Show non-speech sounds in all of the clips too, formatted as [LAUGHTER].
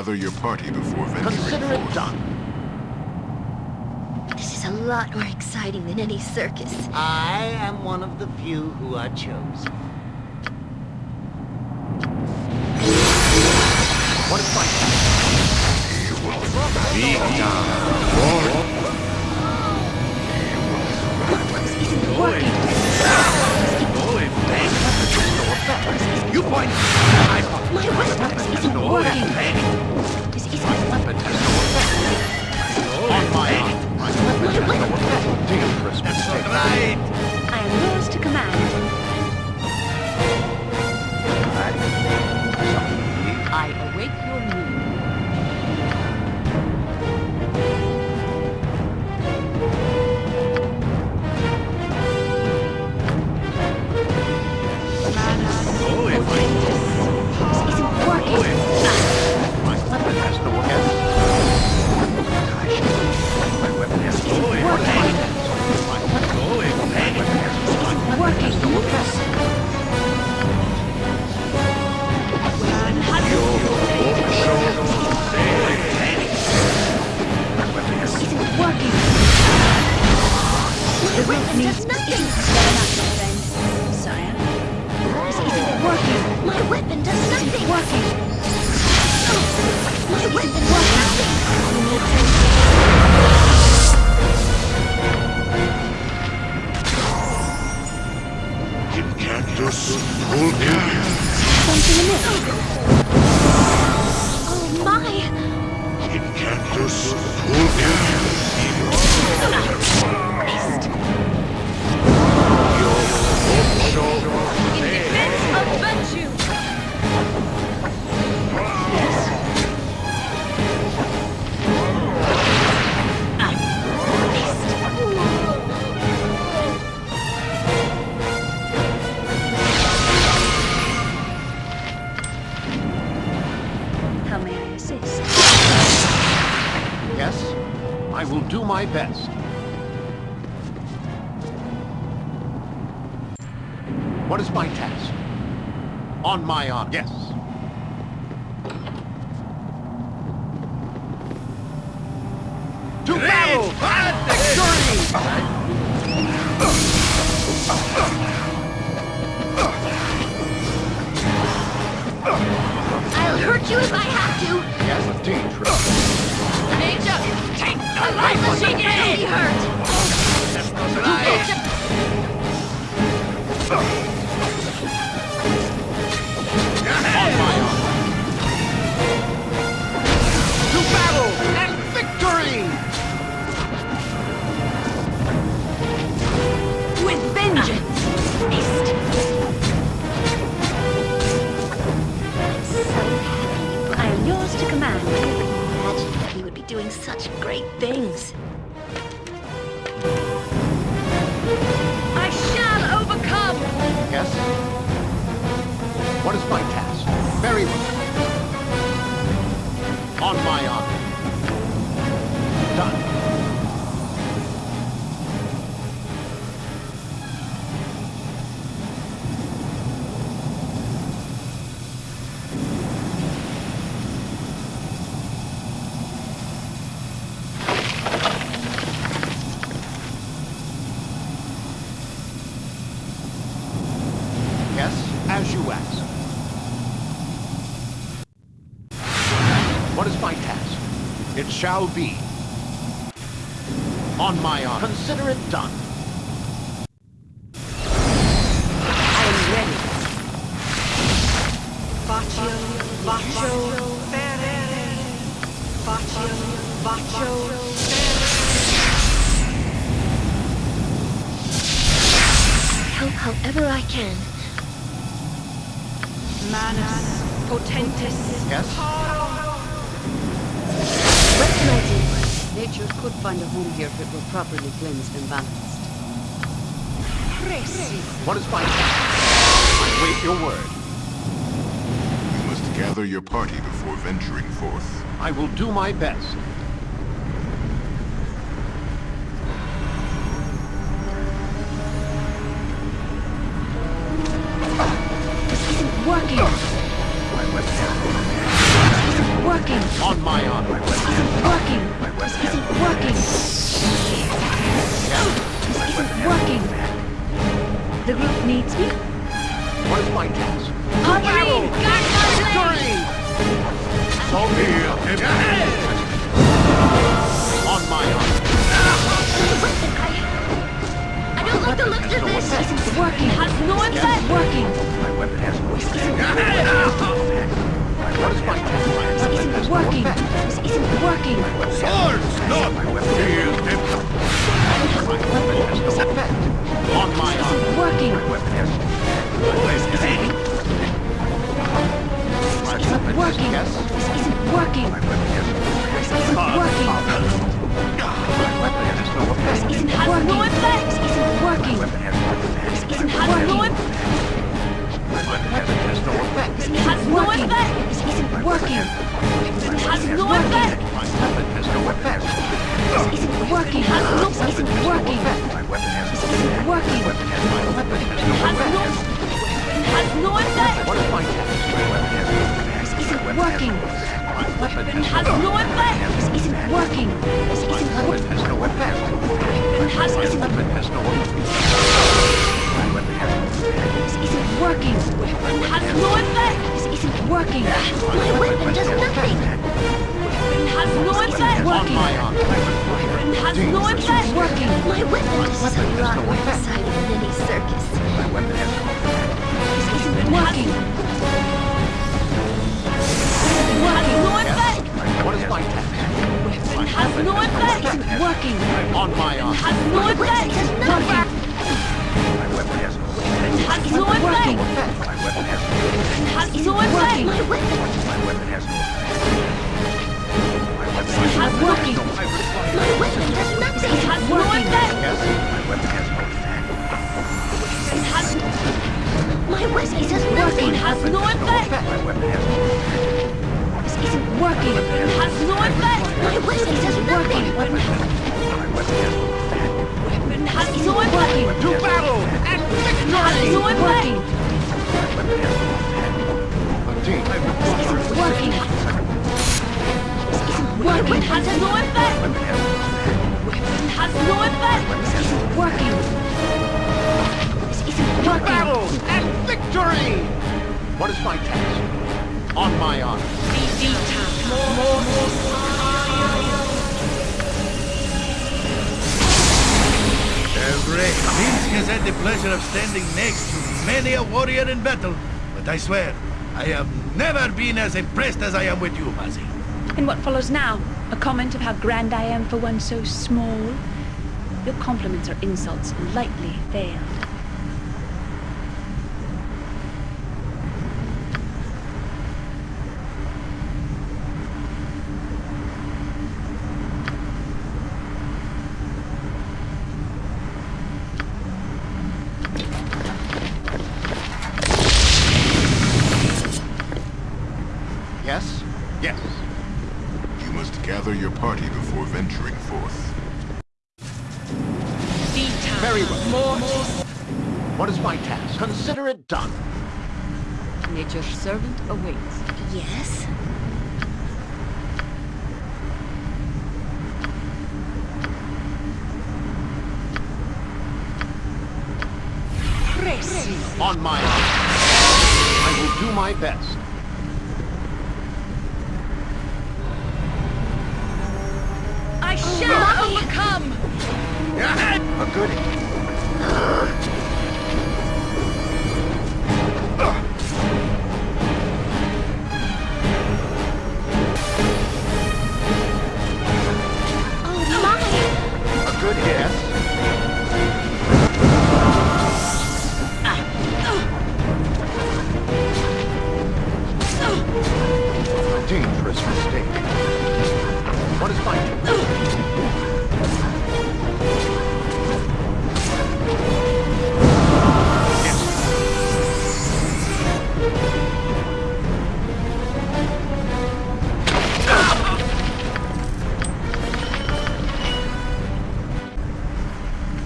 gather your party before venturing Consider it forth. done. This is a lot more exciting than any circus. I am one of the few who are chosen. What is my task? You if I have to! Yes, dangerous. Danger! A life machine can be hurt! On doing such great things. I shall overcome! Yes? What is my task? Very well. On my honor. Done. Yes, as you ask. What is my task? It shall be. On my honor. Consider it done. I am ready. Baccio, Baccio, Ferre. Baccio, Baccio, Help however I can. Manus, Potentis. Yes? What can I do? Nature could find a home here if it were properly cleansed and balanced. What is my task? I wait your word. You must gather your party before venturing forth. I will do my best. The group needs me. What is my task? Padrine! Victory! So be it. On my honor. I don't like the look of this. It's working. Has no effect. Working. My weapon has no effect. What is my plan? This isn't working. This isn't working. Swords, not my weapon. My weapon has no effect. On my honor. Working. My weapon has no effect. No This isn't working. This isn't working. My weapon has no effect. This isn't working. My weapon has no effect. This isn't working. This isn't My weapon has no effect. This isn't working. My weapon has no effect. This isn't working. This isn't working. This has no effect. My weapon has no effect. Working. Isn't working. My weapon has This no isn't effect. working. Weapon has my weapon has no effect. Has no effect. What is my task? My weapon has no effect. This isn't working. My weapon Has no effect. This isn't working. Isn't weapon working. has no effect. My weapon has no effect. My weapon has no effect. This isn't working. Has no effect. This isn't working. My weapon does nothing. Has no effect. Working. Has no effect. Working. My weapon My does weapon has no inside of mini circus. My weapon has no effect. This isn't working. Weapon has no effect. Weapon has no effect. This isn't working. This isn't working. Battle and victory! What is my task? On my honor. Well, great. Minsc has had the pleasure of standing next to many a warrior in battle. But I swear, I have never been as impressed as I am with you, Mazzy. And what follows now? A comment of how grand I am for one so small? Your compliments are insults lightly veiled. Nature's servant awaits. Yes. On my honor. I will do my best. I shall oh, overcome! A goodie. [GASPS] [GASPS] [GASPS]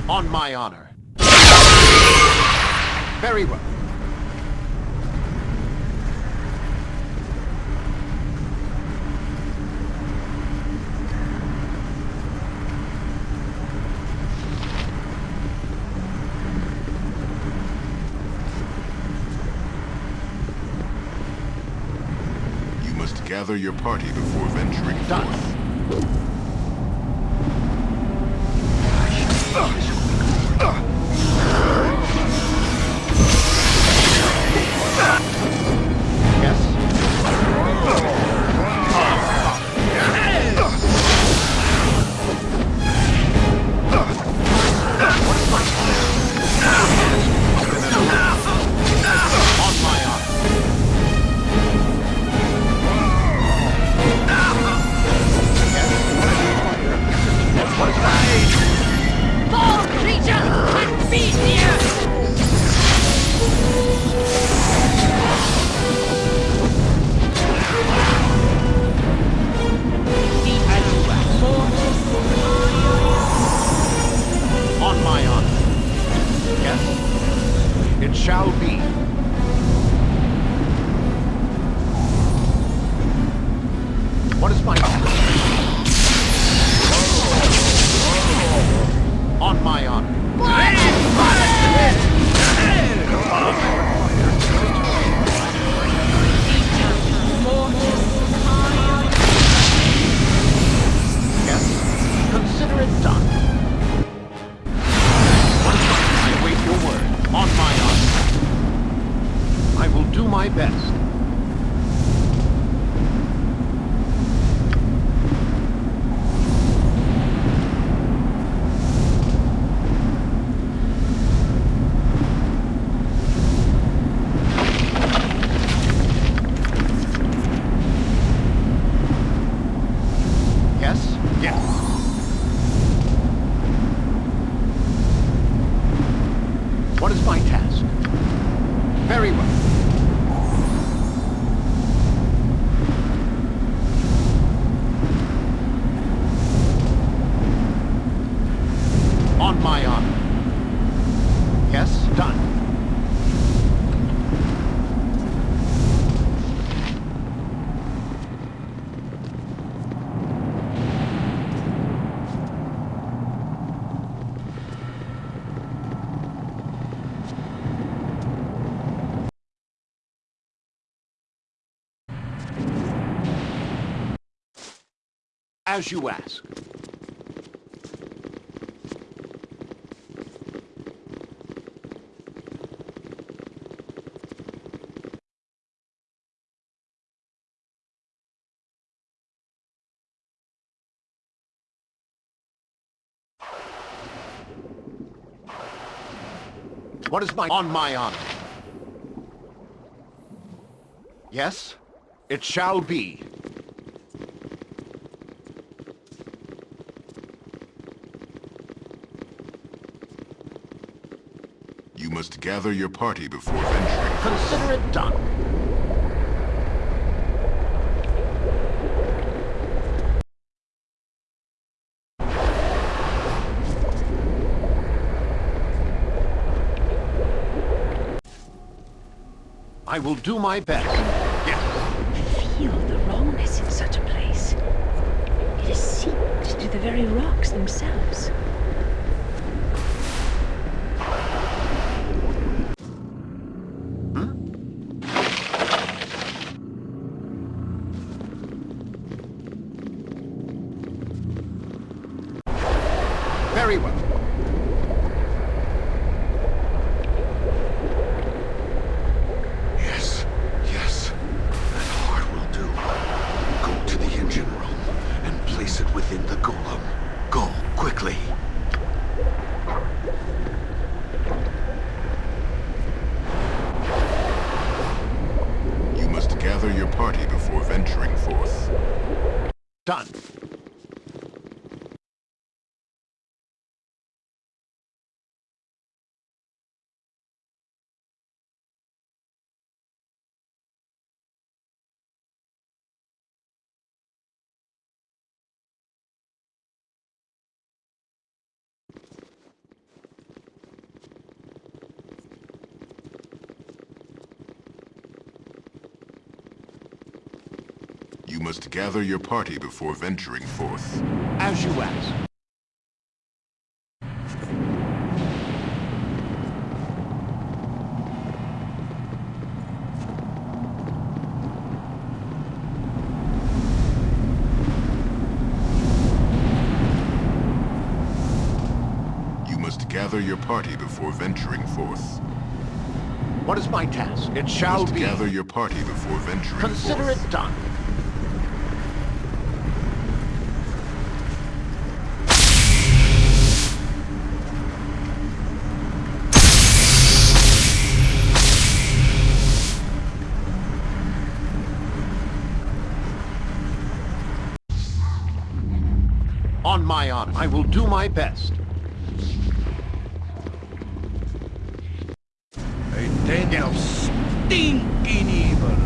On my honor. Very well. You must gather your party before venturing Done. forth. As you ask. What is my... On my honor. Yes, it shall be. Must gather your party before venturing. Consider it done. I will do my best. Yes. Feel the wrongness in such a place. It is seeped to the very rocks themselves. must gather your party before venturing forth. As you ask. gather your party before venturing forth. What is my task? It shall be... gather your party before venturing Consider forth. it done. On I will do my best. A taint of stinking evil.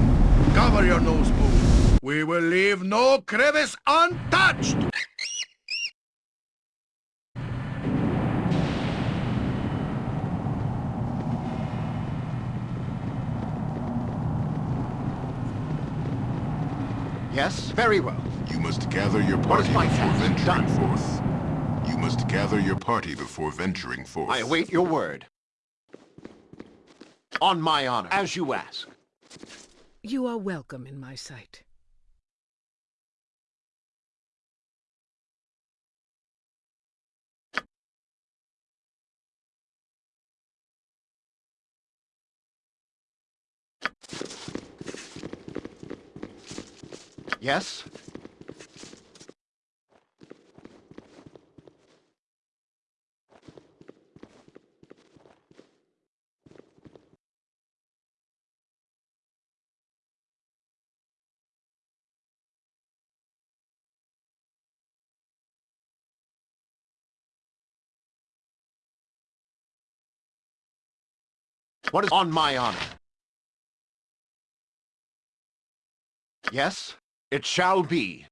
Cover your nose, Boo. We will leave no crevice untouched. Yes? Very well. You must gather your party before venturing Done. forth. You must gather your party before venturing forth. I await your word. On my honor, as you ask. You are welcome in my sight. Yes? What is on my honor? Yes? It shall be.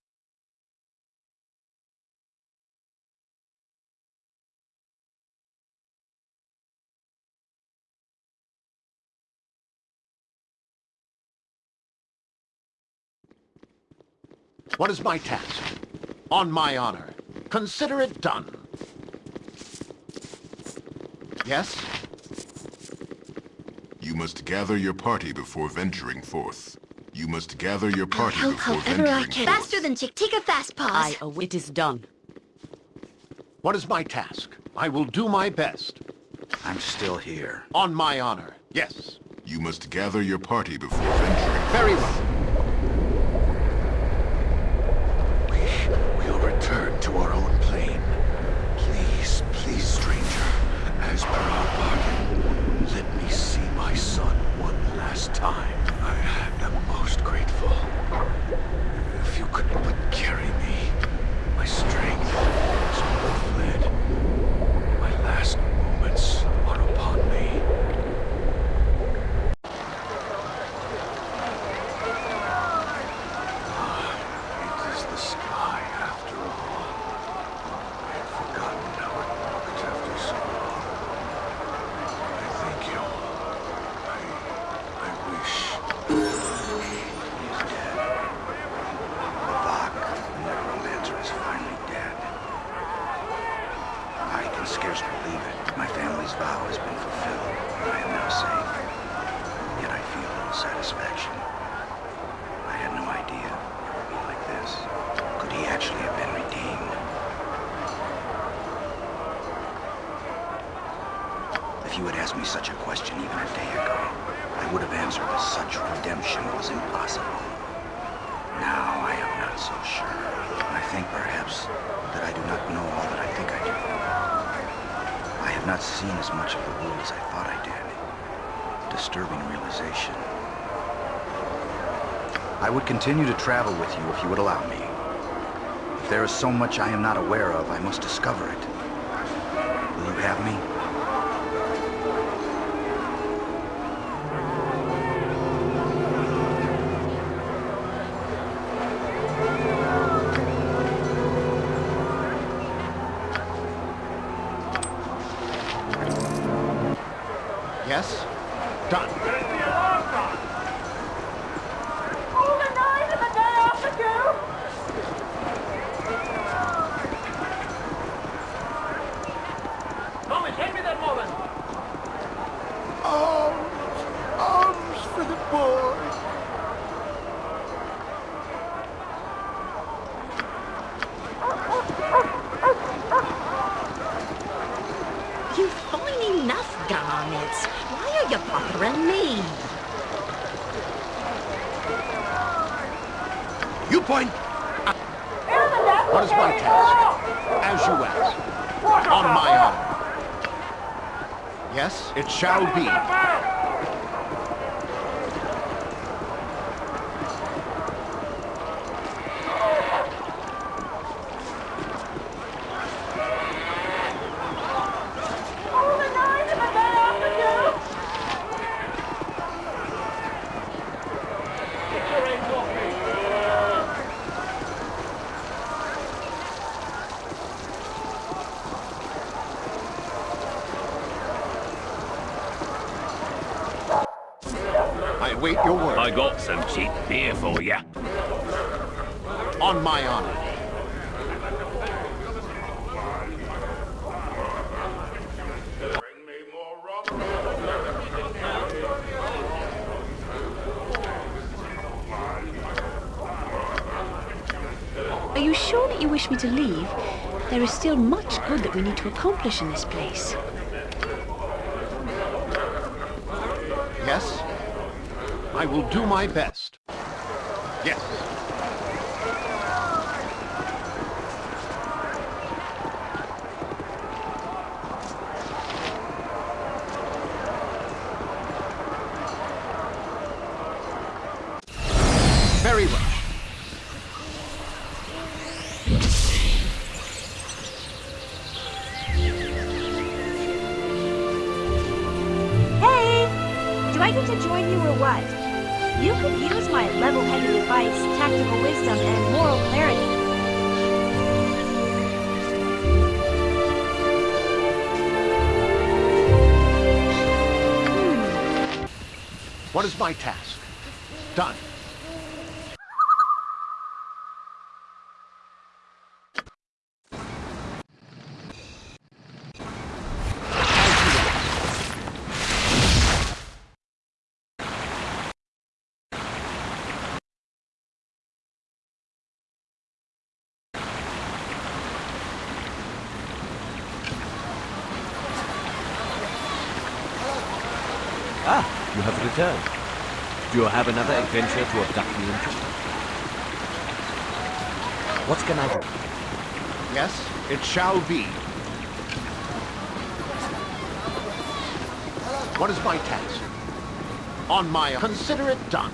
What is my task? On my honor. Consider it done. Yes? You must gather your party before venturing forth. You must gather your party Help before however I can. forth. Faster than Chick. Take a fast pause. I await. It is done. What is my task? I will do my best. I'm still here. On my honor. Yes. You must gather your party before venturing forth. Very well. We'll time. I am most grateful. If you could but carry me, my strength has all fled. My last moments are upon me. It is the sky, after all. I had forgotten how it looked after so long. I thank you. I... I wish... He is dead. Vok, the necromancer, is finally dead. I can scarce believe it. My family's vow has been fulfilled. I am now safe. Yet I feel little satisfaction. I had no idea it would be like this. Could he actually have been redeemed? If you had asked me such a question even a day ago, I would have answered that such redemption was impossible. Now I am not so sure. I think perhaps that I do not know all that I think I do. I have not seen as much of the world as I thought I did. Disturbing realization. I would continue to travel with you if you would allow me. If there is so much I am not aware of, I must discover it. Will you have me? Yes? Done. Thomas, hand me that moment. Arms! Arms for the boy! You've fine enough garnets. Why are you bothering me? You point. What is my task? As you ask. On my honor. Yes, it shall be. I await your word. I got some cheap beer for you. On my honor. Are you sure that you wish me to leave? There is still much good that we need to accomplish in this place. Yes? I will do my best. Yes. Is my task? Done. Ah, you have returned. You have another adventure to abduct me into? What can I do? Yes, it shall be. What is my task? On my... Consider it done.